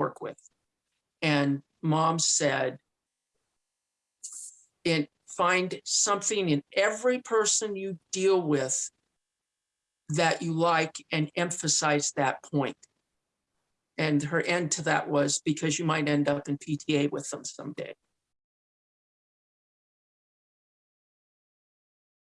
work with. And mom said, and find something in every person you deal with that you like and emphasize that point. And her end to that was because you might end up in PTA with them someday.